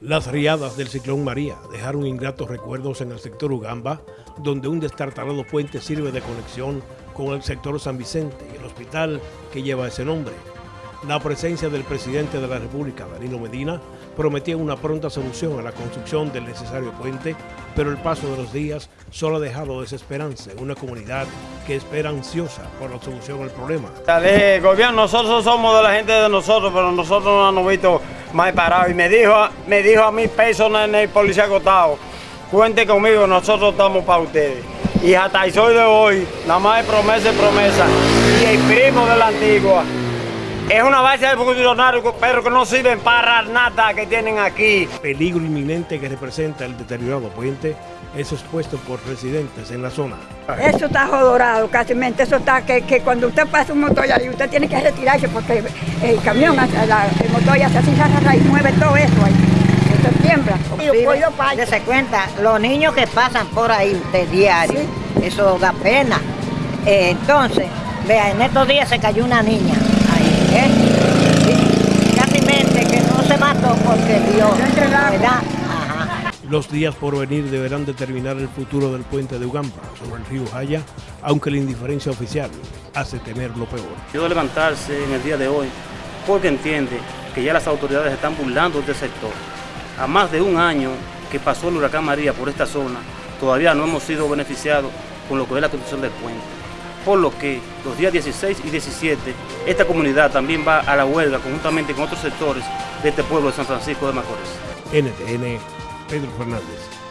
Las riadas del ciclón María dejaron ingratos recuerdos en el sector Ugamba, donde un destartalado puente sirve de conexión con el sector San Vicente y el hospital que lleva ese nombre. La presencia del presidente de la República, Danilo Medina, prometía una pronta solución a la construcción del necesario puente, pero el paso de los días solo ha dejado desesperanza en una comunidad que espera ansiosa por la solución al problema. El gobierno, nosotros somos de la gente de nosotros, pero nosotros no hemos visto más parado. Y me dijo, me dijo a mí personas en el policía acotado, cuente conmigo, nosotros estamos para ustedes. Y hasta el sol de hoy, nada más es promesa y promesa. Y el primo de la antigua. Es una base de funcionarios, pero que no sirven para nada que tienen aquí. Peligro inminente que representa el deteriorado puente es expuesto por residentes en la zona. Eso está jodorado casi, eso está que, que, cuando usted pasa un motor ahí, usted tiene que retirarse porque el camión, el motor ya se así y mueve todo eso ahí. Eso tiembla. se cuenta, los niños que pasan por ahí de diario, eso da pena. Eh, entonces, vea, en estos días se cayó una niña. ¿Eh? Casi mente que no se Los días por venir deberán determinar el futuro del puente de Ugamba sobre el río Jaya, aunque la indiferencia oficial hace temer lo peor. Yo levantarse en el día de hoy porque entiende que ya las autoridades están burlando de este sector. A más de un año que pasó el huracán María por esta zona, todavía no hemos sido beneficiados con lo que es la construcción del puente por lo que los días 16 y 17 esta comunidad también va a la huelga conjuntamente con otros sectores de este pueblo de San Francisco de Macorís. NTN, Pedro Fernández.